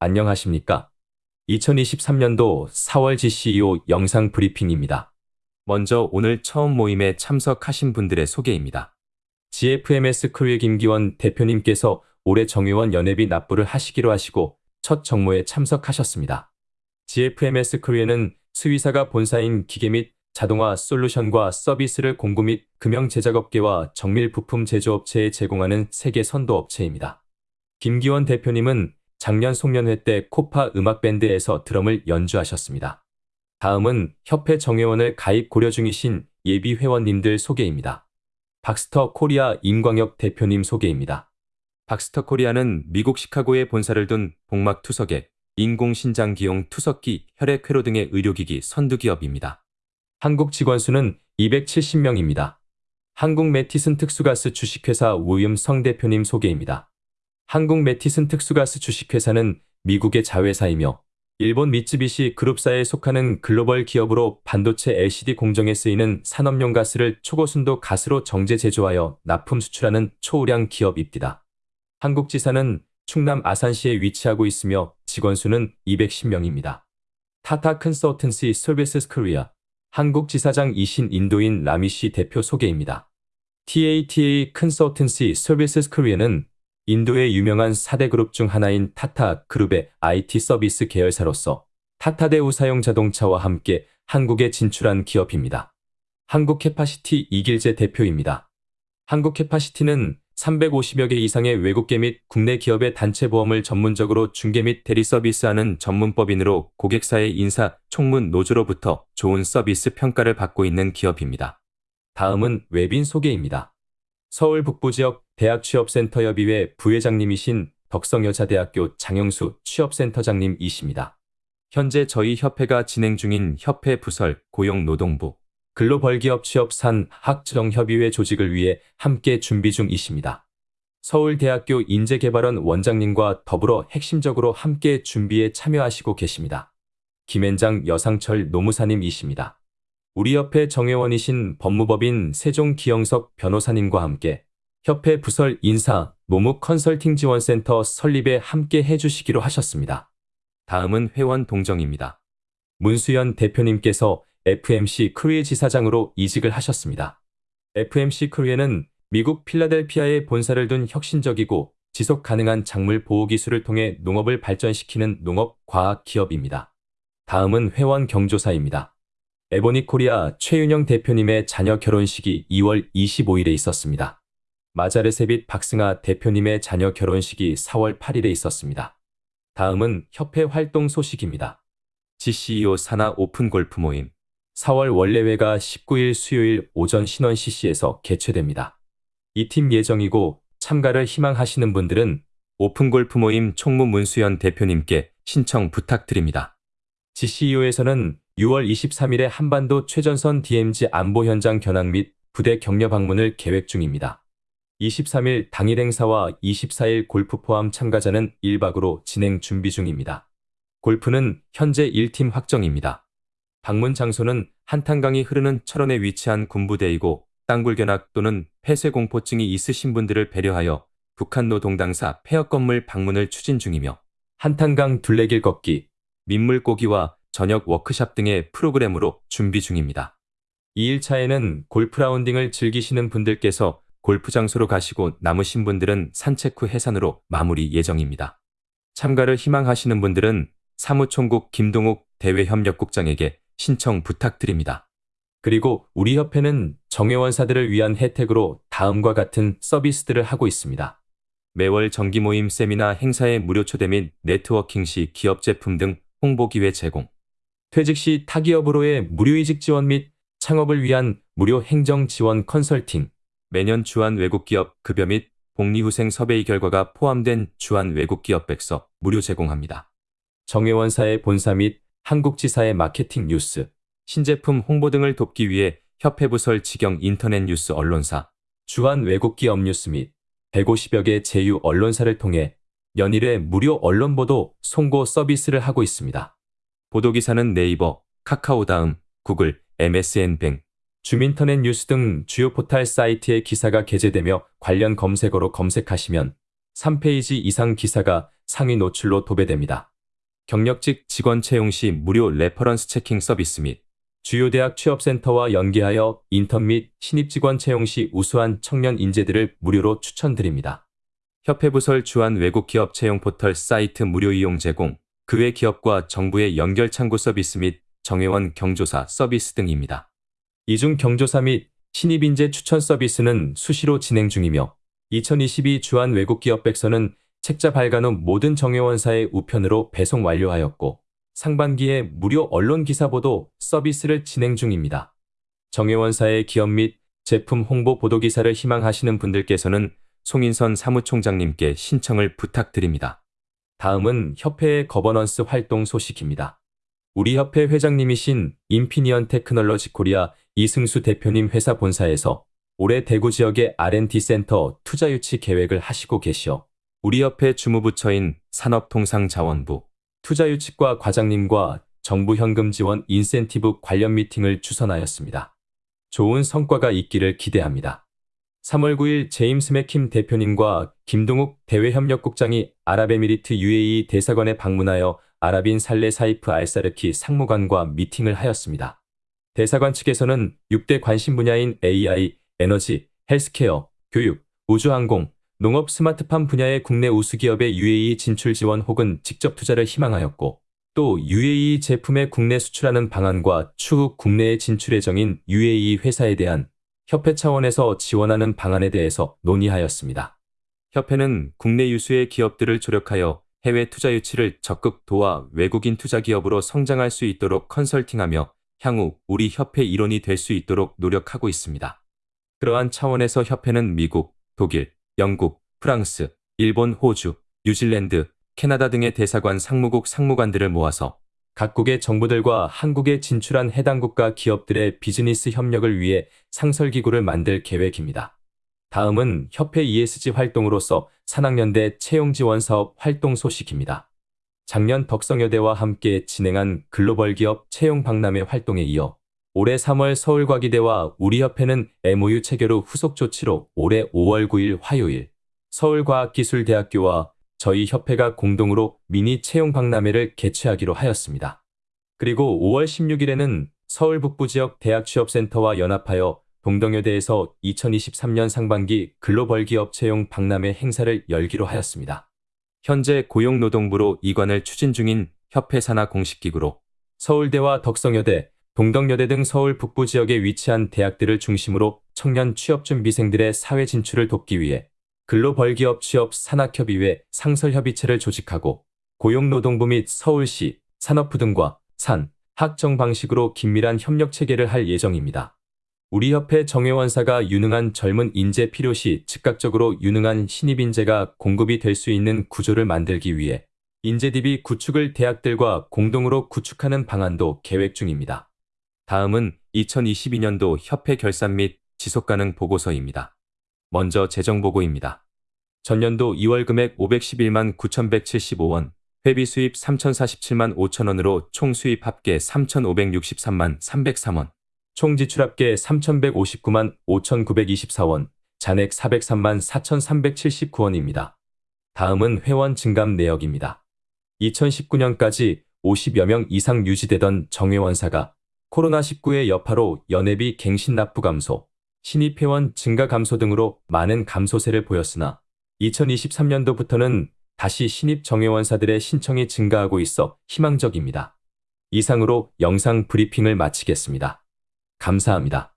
안녕하십니까? 2023년도 4월 GCEO 영상 브리핑입니다. 먼저 오늘 처음 모임에 참석하신 분들의 소개입니다. GFMS 크루의 김기원 대표님께서 올해 정의원 연회비 납부를 하시기로 하시고 첫 정모에 참석하셨습니다. GFMS 크루에는 수의사가 본사인 기계 및 자동화 솔루션과 서비스를 공구 및 금형 제작업계와 정밀 부품 제조업체에 제공하는 세계 선도 업체입니다. 김기원 대표님은 작년 송년회 때 코파 음악밴드에서 드럼을 연주하셨습니다. 다음은 협회 정회원을 가입 고려 중이신 예비 회원님들 소개입니다. 박스터 코리아 임광혁 대표님 소개입니다. 박스터 코리아는 미국 시카고에 본사를 둔 복막 투석액, 인공신장 기용 투석기, 혈액 회로 등의 의료기기 선두기업입니다. 한국 직원 수는 270명입니다. 한국 매티슨 특수가스 주식회사 우임성 대표님 소개입니다. 한국 매티슨 특수가스 주식회사는 미국의 자회사이며 일본 미쯔비시 그룹사에 속하는 글로벌 기업으로 반도체 LCD 공정에 쓰이는 산업용 가스를 초고순도 가스로 정제 제조하여 납품 수출하는 초우량 기업입니다. 한국지사는 충남 아산시에 위치하고 있으며 직원 수는 210명입니다. 타타 컨설턴시 서비스 코리아 한국지사장이신 인도인 라미 씨 대표 소개입니다. TATA 컨설턴시 서비스 코리아는 인도의 유명한 4대 그룹 중 하나인 타타 그룹의 IT 서비스 계열사로서 타타대우 상용 자동차와 함께 한국에 진출한 기업입니다. 한국 캐파시티 이길재 대표입니다. 한국 캐파시티는 350여 개 이상의 외국계 및 국내 기업의 단체 보험을 전문적으로 중개 및 대리 서비스하는 전문법인으로 고객사의 인사, 총무, 노조로부터 좋은 서비스 평가를 받고 있는 기업입니다. 다음은 외빈 소개입니다. 서울 북부지역 대학 취업센터 협의회 부회장님이신 덕성여자대학교 장영수 취업센터장님이십니다. 현재 저희 협회가 진행 중인 협회 부설 고용노동부 글로벌기업 취업산 학정협의회 조직을 위해 함께 준비 중이십니다. 서울대학교 인재개발원 원장님과 더불어 핵심적으로 함께 준비에 참여하시고 계십니다. 김앤장 여상철 노무사님이십니다. 우리 협회 정회원이신 법무법인 세종 기영석 변호사님과 함께 협회 부설 인사, 노무 컨설팅 지원센터 설립에 함께 해주시기로 하셨습니다. 다음은 회원 동정입니다. 문수연 대표님께서 FMC 코리아 지사장으로 이직을 하셨습니다. FMC 코리아는 미국 필라델피아에 본사를 둔 혁신적이고 지속 가능한 작물 보호 기술을 통해 농업을 발전시키는 농업 과학 기업입니다. 다음은 회원 경조사입니다. 에보닉 코리아 최윤영 대표님의 자녀 결혼식이 2월 25일에 있었습니다. 마자르새빛 박승아 대표님의 자녀 결혼식이 4월 8일에 있었습니다. 다음은 협회 활동 소식입니다. GCEO 산하 오픈 골프 모임 4월 월례회가 19일 수요일 오전 신원 CC에서 개최됩니다. 이 팀 예정이고 참가를 희망하시는 분들은 오픈 골프 모임 총무 문수연 대표님께 신청 부탁드립니다. GCEO에서는 6월 23일에 한반도 최전선 DMZ 안보 현장 견학 및 부대 격려 방문을 계획 중입니다. 23일 당일 행사와 24일 골프 포함 참가자는 1박으로 진행 준비 중입니다. 골프는 현재 1팀 확정입니다. 방문 장소는 한탄강이 흐르는 철원에 위치한 군부대이고 땅굴견학 또는 폐쇄공포증이 있으신 분들을 배려하여 북한 노동당사 폐역 건물 방문을 추진 중이며 한탄강 둘레길 걷기, 민물 고기와 저녁 워크샵 등의 프로그램으로 준비 중입니다. 2일차에는 골프 라운딩을 즐기시는 분들께서 골프 장소로 가시고 남으신 분들은 산책 후 해산으로 마무리 예정입니다. 참가를 희망하시는 분들은 사무총국 김동욱 대외협력국장에게 신청 부탁드립니다. 그리고 우리 협회는 정회원사들을 위한 혜택으로 다음과 같은 서비스들을 하고 있습니다. 매월 정기 모임 세미나 행사에 무료 초대 및 네트워킹 시 기업 제품 등 홍보 기회 제공. 퇴직 시 타기업으로의 무료 이직 지원 및 창업을 위한 무료 행정 지원 컨설팅. 매년 주한 외국 기업 급여 및 복리후생 survey 결과가 포함된 주한 외국 기업 백서 무료 제공합니다. 정회원사의 본사 및 한국지사의 마케팅 뉴스, 신제품 홍보 등을 돕기 위해 협회 부설 직영 인터넷 뉴스 언론사, 주한 외국 기업 뉴스 및 150여 개 제휴 언론사를 통해 연 1회 무료 언론 보도 송고 서비스를 하고 있습니다. 보도기사는 네이버, 카카오 다음, 구글, MSN 빙, 줌 인터넷 뉴스 등 주요 포탈 사이트에 기사가 게재되며 관련 검색어로 검색하시면 3페이지 이상 기사가 상위 노출로 도배됩니다. 경력직 직원 채용 시 무료 reference checking 서비스 및 주요 대학 취업센터와 연계하여 인턴 및 신입 직원 채용 시 우수한 청년 인재들을 무료로 추천드립니다. 협회 부설 주한 외국 기업 채용 포털 사이트 무료 이용 제공, 그 외 기업과 정부의 연결 창구 서비스 및 정회원 경조사 서비스 등입니다. 이중 경조사 및 신입 인재 추천 서비스는 수시로 진행 중이며 2022 주한 외국 기업 백서는 책자 발간 후 모든 정회원사에 우편으로 배송 완료하였고 상반기에 무료 언론 기사 보도 서비스를 진행 중입니다. 정회원사의 기업 및 제품 홍보 보도 기사를 희망하시는 분들께서는 송인선 사무총장님께 신청을 부탁드립니다. 다음은 협회의 거버넌스 활동 소식입니다. 우리 협회 회장님이신 인피니언 테크놀로지 코리아 이승수 대표님 회사 본사에서 올해 대구 지역의 R&D 센터 투자 유치 계획을 하시고 계시어 우리 협회 주무부처인 산업통상자원부 투자 유치과 과장님과 정부 현금 지원 인센티브 관련 미팅을 주선하였습니다. 좋은 성과가 있기를 기대합니다. 3월 9일 제임스 맥킴 대표님과 김동욱 대외협력국장이 아랍에미리트 UAE 대사관에 방문하여 아랍인 살레 사이프 알사르키 상무관과 미팅을 하였습니다. 대사관 측에서는 6대 관심 분야인 AI, 에너지, 헬스케어, 교육, 우주항공, 농업 스마트팜 분야의 국내 우수기업의 UAE 진출 지원 혹은 직접 투자를 희망하였고 또 UAE 제품의 국내 수출하는 방안과 추후 국내에 진출 예정인 UAE 회사에 대한 협회 차원에서 지원하는 방안에 대해서 논의하였습니다. 협회는 국내 유수의 기업들을 조력하여 해외 투자 유치를 적극 도와 외국인 투자 기업으로 성장할 수 있도록 컨설팅하며 향후 우리 협회 일원이 될 수 있도록 노력하고 있습니다. 그러한 차원에서 협회는 미국, 독일, 영국, 프랑스, 일본, 호주, 뉴질랜드, 캐나다 등의 대사관 상무국 상무관들을 모아서 각국의 정부들과 한국에 진출한 해당 국가 기업들의 비즈니스 협력을 위해 상설기구를 만들 계획입니다. 다음은 협회 ESG 활동으로서 산학연대 채용지원 사업 활동 소식입니다. 작년 덕성여대와 함께 진행한 글로벌 기업 채용 박람회 활동에 이어 올해 3월 서울과기대와 우리협회는 MOU 체결 후 후속 조치로 올해 5월 9일 화요일 서울과학기술대학교와 저희 협회가 공동으로 미니 채용 박람회를 개최하기로 하였습니다. 그리고 5월 16일에는 서울 북부 지역 대학 취업센터와 연합하여 동덕여대에서 2023년 상반기 글로벌 기업 채용 박람회 행사를 열기로 하였습니다. 현재 고용노동부로 이관을 추진 중인 협회 산하 공식기구로 서울대와 덕성여대, 동덕여대 등 서울 북부 지역에 위치한 대학들을 중심으로 청년 취업준비생들의 사회 진출을 돕기 위해 근로벌 기업 취업 산학협의회 상설협의체를 조직하고 고용노동부 및 서울시, 산업부 등과 산, 학정 방식으로 긴밀한 협력 체계를 할 예정입니다. 우리 협회 정회원사가 유능한 젊은 인재 필요시 즉각적으로 유능한 신입 인재가 공급이 될 수 있는 구조를 만들기 위해 인재 DB 구축을 대학들과 공동으로 구축하는 방안도 계획 중입니다. 다음은 2022년도 협회 결산 및 지속가능 보고서입니다. 먼저 재정보고입니다. 전년도 2월 금액 511만 9,175원, 회비 수입 3,047만 5천원으로 총 수입 합계 3,563만 303원, 총 지출 합계 3,159만 5,924원, 잔액 403만 4,379원입니다. 다음은 회원 증감 내역입니다. 2019년까지 50여 명 이상 유지되던 정회원사가 코로나19의 여파로 연회비 갱신 납부 감소, 신입 회원 증가 감소 등으로 많은 감소세를 보였으나 2023년도부터는 다시 신입 정회원사들의 신청이 증가하고 있어 희망적입니다. 이상으로 영상 브리핑을 마치겠습니다. 감사합니다.